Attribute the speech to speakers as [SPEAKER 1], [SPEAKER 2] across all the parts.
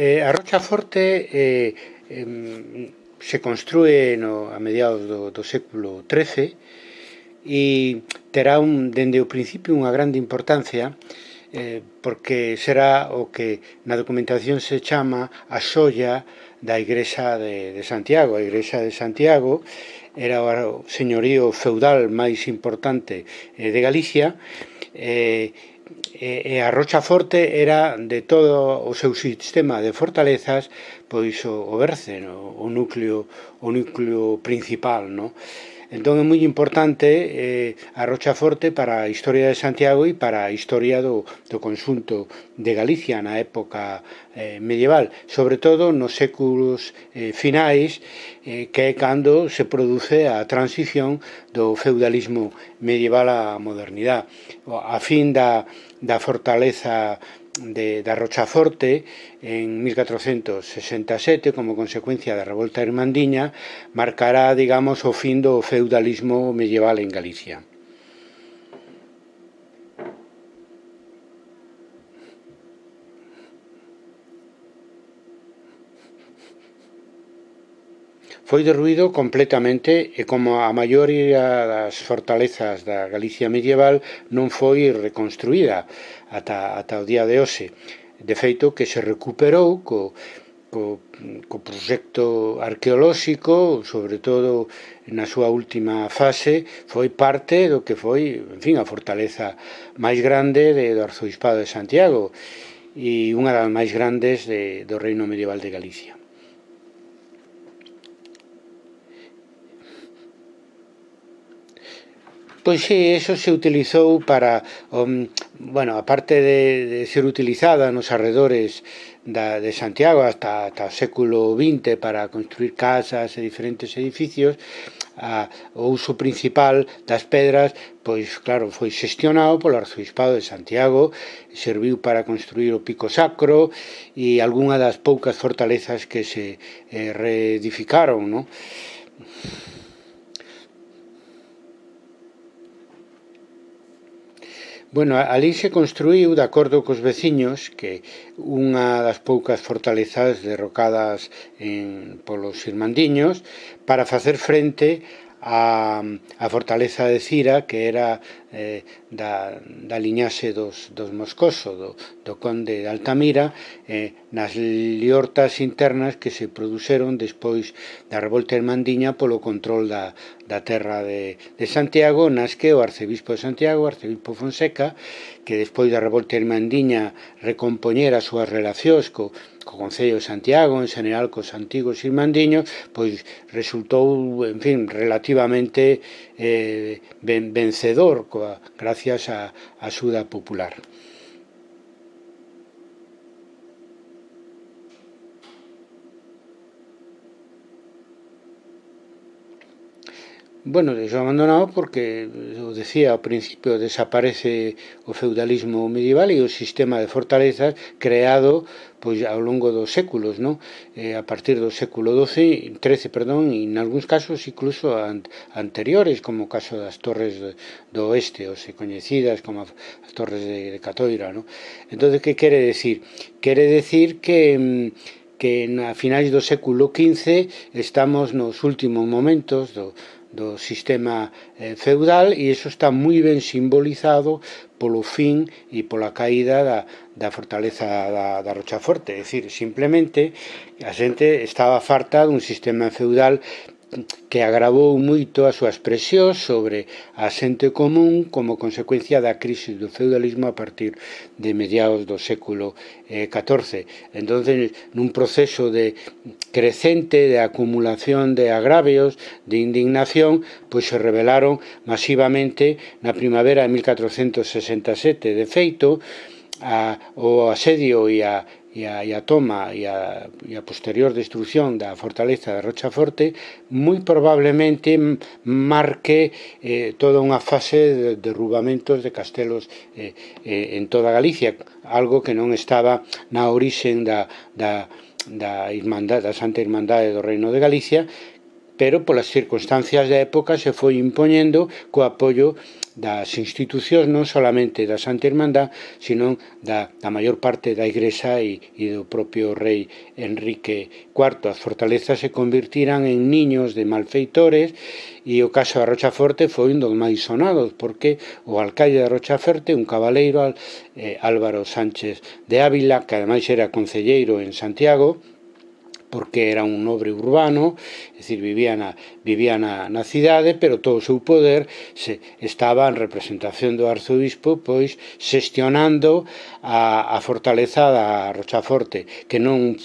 [SPEAKER 1] Eh, a rocha forte eh, eh, se construe no, a mediados do, do século XIII e terá un, dende o principio unha grande importancia eh, porque será o que na documentación se chama a xoia da Igrexa de, de Santiago. A Igrexa de Santiago era o señorío feudal máis importante eh, de Galicia eh, E, e a Rocha Forte era de todo o seu sistema de fortalezas pois o, o Berce, no? o núcleo o núcleo principal, no? Entón é moi importante eh, a Rochaforte para a historia de Santiago e para a historia do, do consunto de Galicia na época eh, medieval, sobre todo nos séculos eh, finais, eh, que é cando se produce a transición do feudalismo medieval á modernidade. A fin da, da fortaleza de, da Rochaforte en 1467 como consecuencia da revolta irmandiña marcará, digamos, o fin do feudalismo medieval en Galicia. Foi derruído completamente e como a maioría das fortalezas da Galicia medieval non foi reconstruída ata, ata o día de hoxe. De feito que se recuperou co, co, co proxecto arqueolóxico, sobre todo na súa última fase, foi parte do que foi, en fin, a fortaleza máis grande de, do Arzobispado de Santiago e unha das máis grandes de, do Reino Medieval de Galicia. Pois sí, eso se utilizou para, um, bueno, aparte de, de ser utilizada nos arredores da, de Santiago hasta, hasta o século XX para construir casas e diferentes edificios, a, o uso principal das pedras, pois claro, foi xestionado polo arzobispado de Santiago, serviu para construir o pico sacro e algunha das poucas fortalezas que se eh, reedificaron, non? Bueno, ali se construiu, de acordo cos veciños, que unha das poucas fortalezas derrocadas en, polos irmandiños para facer frente a, a fortaleza de Cira que era eh, da, da liñaxe dos, dos Moscoso do, do conde de Altamira eh, nas liortas internas que se produceron despois da revolta irmandiña polo control da, da terra de, de Santiago nasque o arcebispo de Santiago, o arcebispo Fonseca, que despois da revolta irmandiña recompoñera as súas relacións co, co Concello de Santiago, en general cos antigos irmandiños, pois resultou, en fin, relativamente eh, ben, vencedor coa, gracias á axuda popular. Bueno, deixo abandonado porque, eu decía ao principio, desaparece o feudalismo medieval e o sistema de fortalezas creado pois ao longo dos séculos, non? Eh, a partir do século XII, XIII, perdón, e en algúns casos incluso an anteriores, como o caso das torres do oeste, ou se coñecidas como as torres de, de Catoira, non? Entón, que quere decir? Quere decir que mm, que a finais do século XV estamos nos últimos momentos do, do sistema eh, feudal e iso está moi ben simbolizado polo fin e pola caída da, da fortaleza da, da Rochaforte, é dicir, simplemente a xente estaba farta dun sistema feudal que agravou moito as súas presións sobre a xente común como consecuencia da crise do feudalismo a partir de mediados do século eh, XIV. Entón, nun proceso de crecente de acumulación de agravios, de indignación, pois se rebelaron masivamente na primavera de 1467. De feito, a, o asedio e a e a, e a toma e a, e a posterior destrucción da fortaleza de Rochaforte moi probablemente marque eh, toda unha fase de derrubamentos de castelos eh, eh, en toda Galicia, algo que non estaba na orixen da, da, da, Irmandade, da Santa Irmandade do Reino de Galicia, pero polas circunstancias da época se foi impoñendo co apoio das institucións non solamente da Santa Irmandad, sino da, da maior parte da Igrexa e, e do propio rei Enrique IV. As fortalezas se convertirán en niños de malfeitores e o caso da Rochaforte foi un dos máis sonados, porque o alcaide da Rochaforte, un cabaleiro eh, Álvaro Sánchez de Ávila, que ademais era concelleiro en Santiago, porque era un nobre urbano, é dicir, vivía na, vivía na, na cidade, pero todo o seu poder se estaba en representación do arzobispo, pois xestionando a, a fortaleza da Rochaforte, que non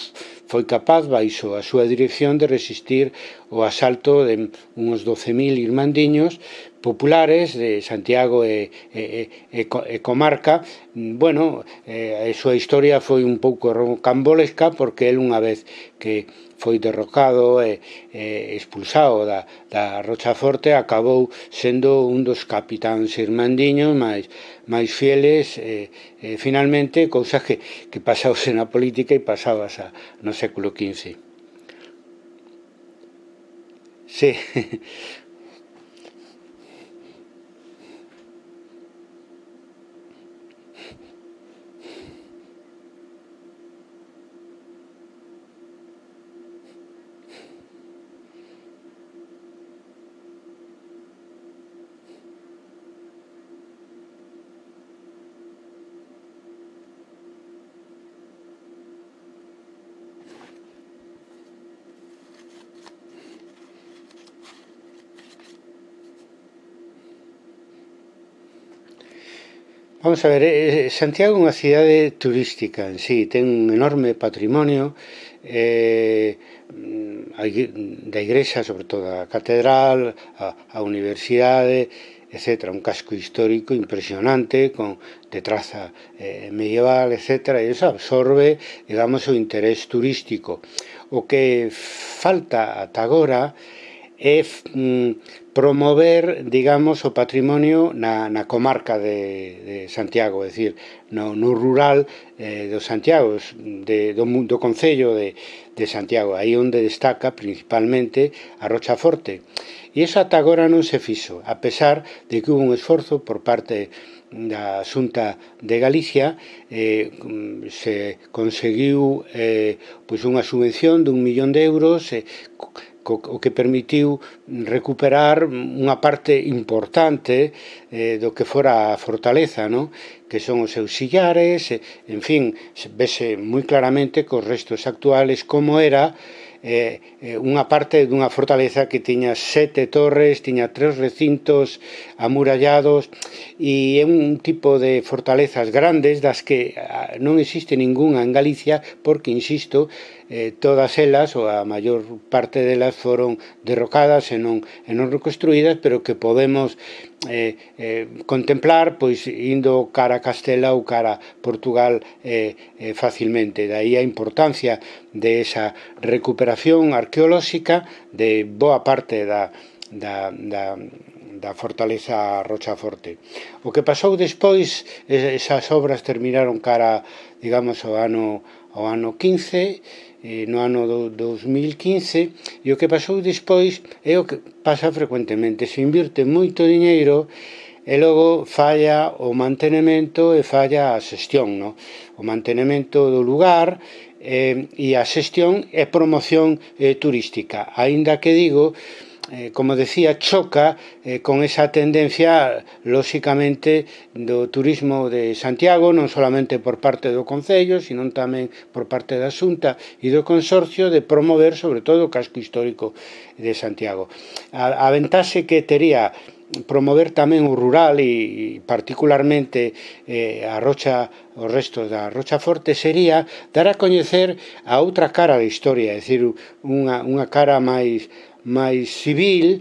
[SPEAKER 1] foi capaz baixo a súa dirección de resistir o asalto de uns 12.000 irmandiños, populares de Santiago e, e, e, e comarca, bueno, eh, a súa historia foi un pouco rocambolesca porque el unha vez que foi derrocado e, e expulsado da, da Rochaforte acabou sendo un dos capitáns irmandiños máis, máis fieles e, e finalmente cousas que, que pasause na política e pasabas a, no século XV. Sí, Vamos a ver, eh, eh, Santiago é unha cidade turística en sí, ten un enorme patrimonio eh, da igrexa, sobre todo a catedral, a, a universidade, etc. Un casco histórico impresionante con de traza eh, medieval, etc. E iso absorbe, digamos, o interés turístico. O que falta ata agora é é mm, promover, digamos, o patrimonio na, na comarca de, de Santiago, é dicir, no, no rural eh, do Santiago, de, do, do Concello de, de Santiago, aí onde destaca principalmente a Rocha Forte. E iso ata agora non se fixo, a pesar de que hubo un esforzo por parte da Xunta de Galicia eh, se conseguiu eh, pois unha subvención dun millón de euros eh, o que permitiu recuperar unha parte importante eh, do que fora a fortaleza, non? que son os seus sillares, en fin, vese moi claramente cos restos actuales como era eh, eh, unha parte dunha fortaleza que tiña sete torres, tiña tres recintos amurallados e é un tipo de fortalezas grandes das que ah, non existe ningunha en Galicia porque, insisto, eh, todas elas, ou a maior parte delas, foron derrocadas e non, e non reconstruídas, pero que podemos eh, eh, contemplar pois indo cara a Castela ou cara a Portugal eh, eh, facilmente. Daí a importancia de esa recuperación arqueolóxica de boa parte da, da, da da fortaleza Rochaforte. O que pasou despois, esas obras terminaron cara, digamos, ao ano ao ano 15 Eh, no ano do 2015 e o que pasou despois é o que pasa frecuentemente se invirte moito diñeiro e logo falla o mantenimento e falla a xestión, no? o mantenimento do lugar eh, e a xestión e promoción eh, turística. Aínda que digo eh, como decía, choca eh, con esa tendencia, lóxicamente, do turismo de Santiago, non solamente por parte do Concello, sino tamén por parte da Xunta e do Consorcio de promover, sobre todo, o casco histórico de Santiago. A, a ventaxe que tería promover tamén o rural e, particularmente eh, a rocha os restos da Rocha Forte sería dar a coñecer a outra cara da historia, é dicir, unha, unha cara máis máis civil,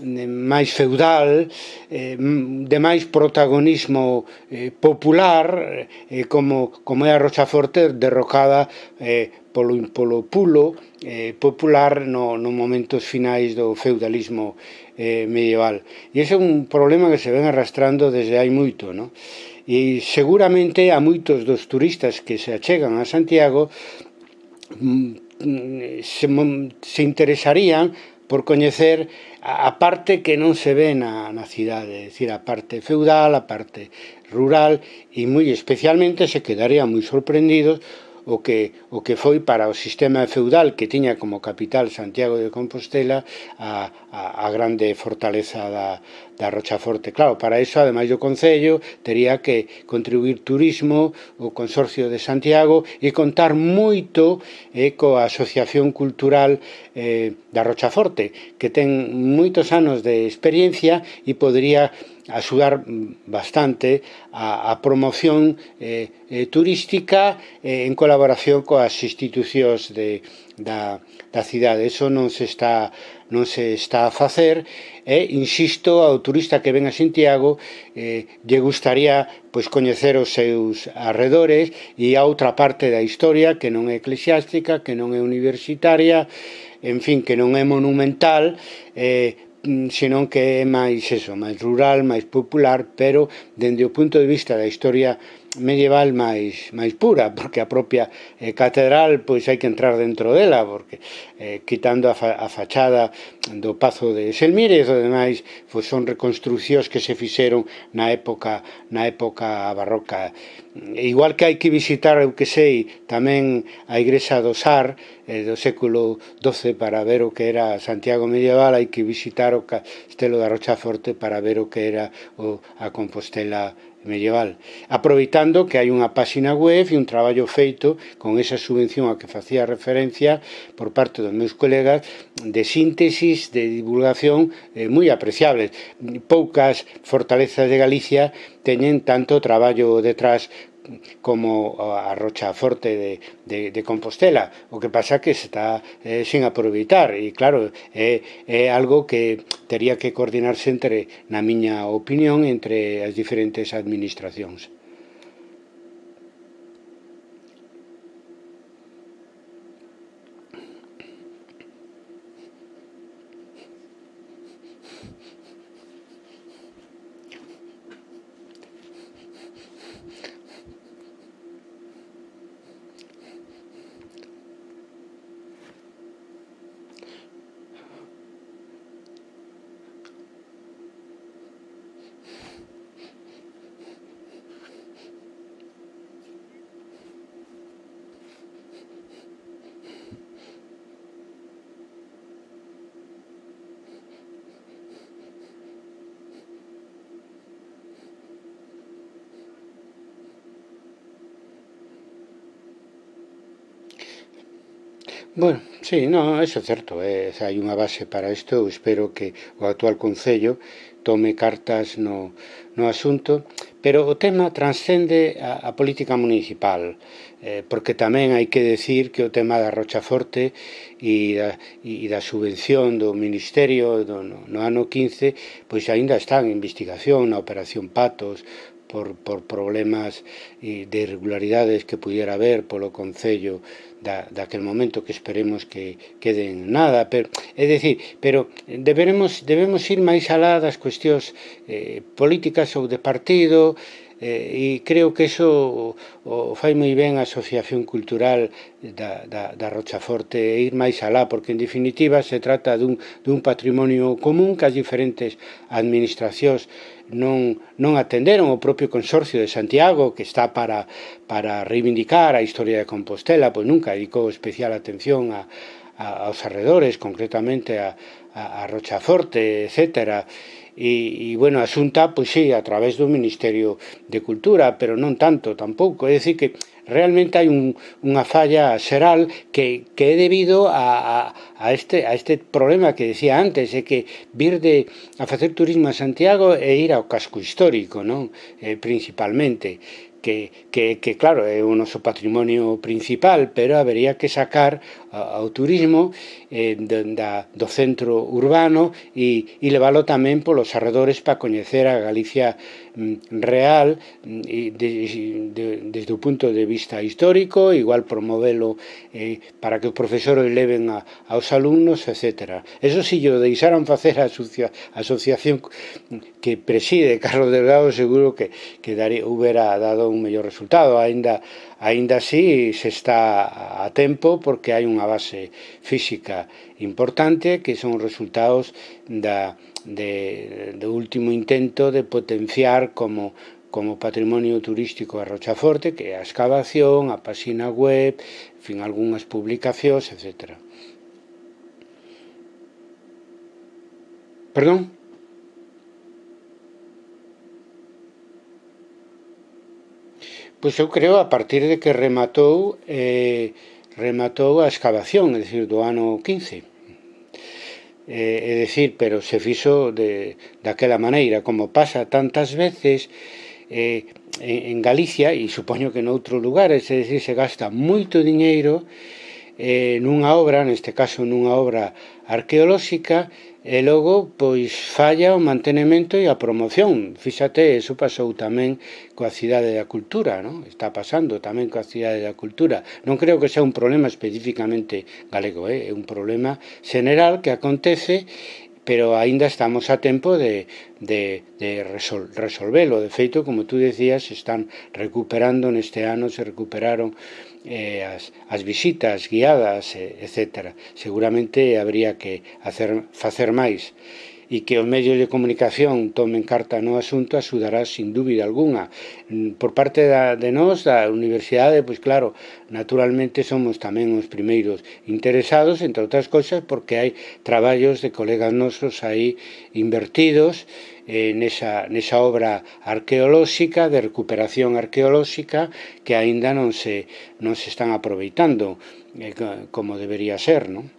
[SPEAKER 1] eh, máis feudal, eh, de máis protagonismo eh, popular, como, como é a Rochaforte derrocada polo, polo pulo popular no, no momentos finais do feudalismo medieval. E ese é un problema que se ven arrastrando desde hai moito, non? E seguramente a moitos dos turistas que se achegan a Santiago mm, mm, se, se interesarían por coñecer a parte que non se ve na, na cidade, é dicir, a parte feudal, a parte rural, e moi especialmente se quedaría moi sorprendidos o que, o que foi para o sistema feudal que tiña como capital Santiago de Compostela a, a, a grande fortaleza da, da Rochaforte. Claro, para iso, ademais do Concello, tería que contribuir turismo, o Consorcio de Santiago e contar moito eh, coa Asociación Cultural eh, da Rochaforte, que ten moitos anos de experiencia e podría axudar mm, bastante a, a promoción eh, eh, turística eh, en colaboración coas institucións de, da, da cidade. Eso non se está non se está a facer e insisto ao turista que ven a Santiago eh, lle gustaría pois coñecer os seus arredores e a outra parte da historia que non é eclesiástica, que non é universitaria, en fin, que non é monumental, eh, mm, senón que é máis eso, máis rural, máis popular, pero dende o punto de vista da historia medieval máis máis pura, porque a propia eh, catedral pois hai que entrar dentro dela, porque eh, quitando a, fa, a fachada do Pazo de Selmírez, o demais pois son reconstruccións que se fixeron na época na época barroca. Igual que hai que visitar, eu que sei, tamén a igrexa do Sar eh, do século XII para ver o que era Santiago medieval, hai que visitar o Castelo da Rocha Forte para ver o que era o, a Compostela medieval, aproveitando que hai unha páxina web e un traballo feito con esa subvención a que facía referencia por parte dos meus colegas de síntesis, de divulgación eh, moi apreciables. Poucas fortalezas de Galicia teñen tanto traballo detrás como a Rocha Forte de, de, de Compostela. O que pasa que está eh, sin aproveitar e claro, é, é algo que tería que coordinarse entre, na miña opinión, entre as diferentes administracións. Bueno, sí, no, eso é certo, eh, hai unha base para isto, eu espero que o actual Concello tome cartas no, no asunto, pero o tema transcende a, a política municipal, eh, porque tamén hai que decir que o tema da Rochaforte e da, e da subvención do Ministerio do, no, no ano 15, pois aínda está en investigación na Operación Patos, por, por problemas eh, de irregularidades que pudiera haber polo Concello da, daquel momento que esperemos que queden nada, pero é dicir, pero deberemos debemos ir máis alá das cuestións eh, políticas ou de partido, eh, e creo que eso o, o fai moi ben a Asociación Cultural da, da, da Rochaforte e ir máis alá, porque en definitiva se trata dun, dun patrimonio común que as diferentes administracións non, non atenderon. O propio Consorcio de Santiago que está para, para reivindicar a historia de Compostela, pois nunca dedicou especial atención a, a, aos arredores, concretamente a, a, a Rochaforte, etcétera. E, e bueno, a Xunta, pois sí, a través do Ministerio de Cultura, pero non tanto tampouco. É dicir que realmente hai un, unha falla xeral que, que é debido a, a, a, este, a este problema que decía antes, é que vir de, a facer turismo a Santiago e ir ao casco histórico, non? Eh, principalmente que, que, que claro, é o noso patrimonio principal, pero habería que sacar ao turismo eh, da, do centro urbano e, e leválo tamén polos arredores para coñecer a Galicia Mm, real mm, e de, desde o punto de vista histórico, igual promovelo eh, para que os profesores leven a, aos alumnos, etc. Eso si yo deixaran facer a asocia, asociación que preside Carlos Delgado, seguro que, que daría, hubiera dado un mellor resultado, aínda aínda así se está a tempo porque hai unha base física importante que son resultados da, de, do último intento de potenciar como como patrimonio turístico a Rochaforte, que é a excavación, a páxina web, en fin, algunhas publicacións, etc. Perdón? Pois eu creo a partir de que rematou eh, rematou a excavación, é dicir, do ano 15. Eh, é dicir, pero se fixo de, daquela maneira, como pasa tantas veces eh, en, en Galicia e supoño que noutros lugares, é dicir, se gasta moito diñeiro eh, nunha obra, neste caso nunha obra arqueolóxica, E logo, pois, falla o mantenimento e a promoción. Fíxate, eso pasou tamén coa cidade da cultura, non? Está pasando tamén coa cidade da cultura. Non creo que sea un problema especificamente galego, eh? é un problema general que acontece pero aínda estamos a tempo de, de, de resol, resolvelo. De feito, como tú decías, están recuperando neste ano, se recuperaron eh, as, as visitas guiadas, eh, etc. Seguramente habría que hacer, facer máis e que os medios de comunicación tomen carta no asunto axudará sin dúbida alguna. Mm, por parte da, de nós, da universidade, pois claro, naturalmente somos tamén os primeiros interesados, entre outras cousas, porque hai traballos de colegas nosos aí invertidos eh, nesa, nesa obra arqueolóxica de recuperación arqueolóxica que aínda non se, non se están aproveitando eh, como debería ser, non?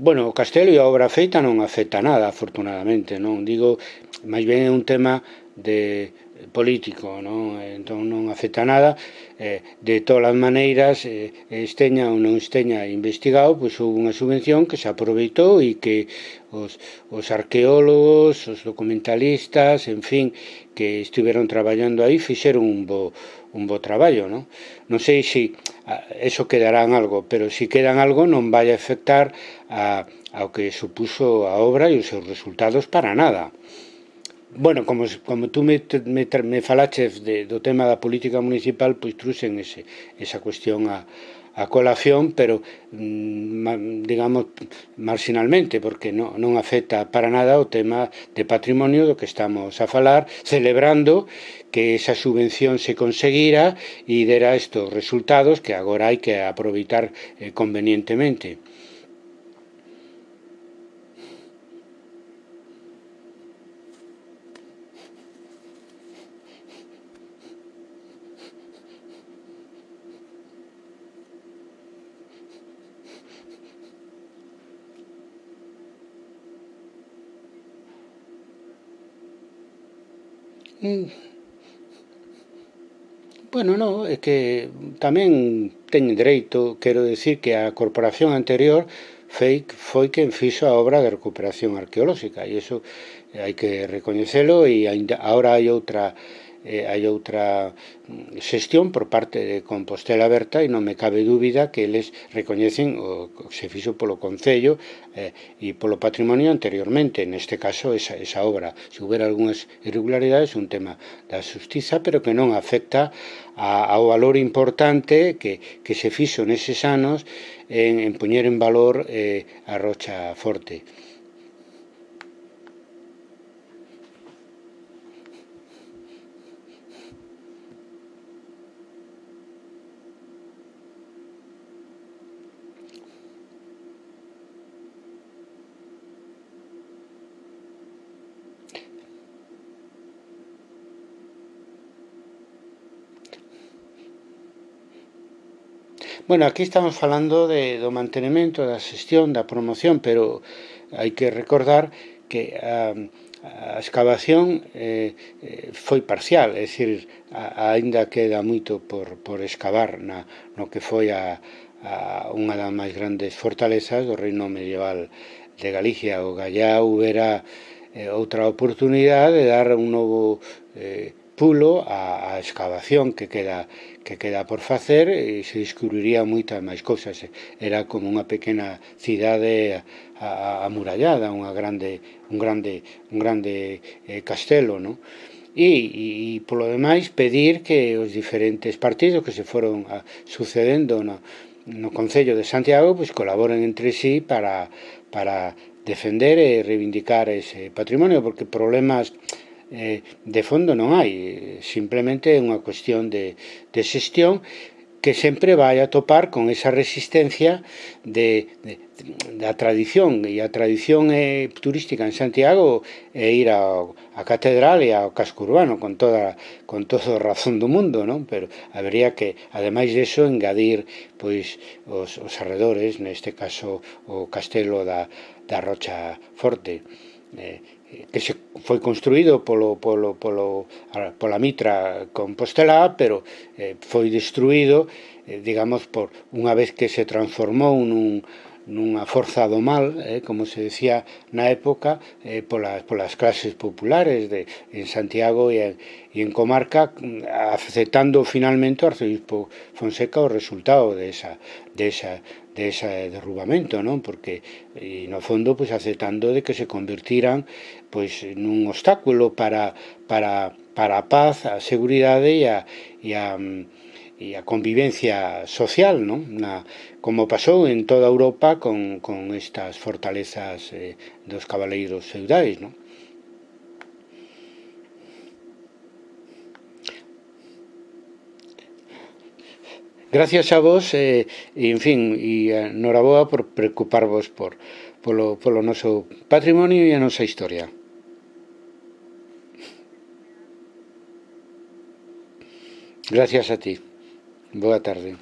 [SPEAKER 1] bueno, o castelo e a obra feita non afecta nada, afortunadamente, non? Digo, máis ben é un tema de político, non? Eh, entón non afecta nada, eh, de todas as maneiras, eh, esteña ou non esteña investigado, pois houve unha subvención que se aproveitou e que os, os arqueólogos, os documentalistas, en fin, que estiveron traballando aí, fixeron un bo, un bo traballo, non? Non sei se ah, eso quedará en algo, pero se quedan algo non vai afectar a, ao que supuso a obra e os seus resultados para nada. Bueno, como, como tú me, me, me falaches de, do tema da política municipal, pois truxen ese, esa cuestión a, a colación, pero mm, digamos marginalmente, porque non, non afecta para nada o tema de patrimonio do que estamos a falar, celebrando que esa subvención se conseguira e dera estos resultados que agora hai que aproveitar eh, convenientemente. Mm. Bueno, no, é que tamén teñen dereito, quero decir que a corporación anterior foi, foi quen fixo a obra de recuperación arqueolóxica e iso hai que recoñecelo e ainda, agora hai outra eh, hai outra mm, xestión por parte de Compostela Berta e non me cabe dúbida que eles recoñecen o que se fixo polo Concello eh, e polo patrimonio anteriormente, neste caso esa, esa obra. Se houbera algunhas irregularidades, un tema da justiza, pero que non afecta a, ao valor importante que, que se fixo neses anos en, en poñer en valor eh, a Rocha Forte. Bueno, aquí estamos falando de, do mantenimento, da xestión, da promoción, pero hai que recordar que a, a excavación eh, eh, foi parcial, é dicir, a, ainda queda moito por, por excavar na, no que foi a, a unha das máis grandes fortalezas do reino medieval de Galicia. O Gallá houbera eh, outra oportunidade de dar un novo eh, pulo a, a excavación que queda, que queda por facer e se descubriría moitas máis cousas. Era como unha pequena cidade amurallada, unha grande, un grande, un grande eh, castelo, non? e, e polo demais pedir que os diferentes partidos que se foron a, sucedendo no, no Concello de Santiago pois colaboren entre sí para, para defender e reivindicar ese patrimonio porque problemas eh, de fondo non hai, eh, simplemente é unha cuestión de, de xestión que sempre vai a topar con esa resistencia de, de, da tradición e a tradición é turística en Santiago é ir ao, a catedral e ao casco urbano con toda con todo a razón do mundo, non? Pero habría que ademais deso engadir pois os, os arredores, neste caso o castelo da, da Rocha Forte. Eh, que se foi construído polo, polo, polo, pola mitra compostelá, pero eh, foi destruído, eh, digamos, por unha vez que se transformou nun, nunha forza do mal, eh, como se decía na época, eh, polas, polas clases populares de, en Santiago e en, e en comarca, aceptando finalmente o arcebispo Fonseca o resultado de esa, de esa, de ese derrubamento, non? Porque e no fondo pois aceptando de que se convertiran pois nun obstáculo para para para a paz, a seguridade e a, e a e a convivencia social, non? Na, como pasou en toda Europa con, con estas fortalezas eh, dos cabaleiros feudais, non? Gracias a vos, eh, en fin, e noraboa por preocuparvos por, polo, polo noso patrimonio e a nosa historia. Gracias a ti. Boa tarde.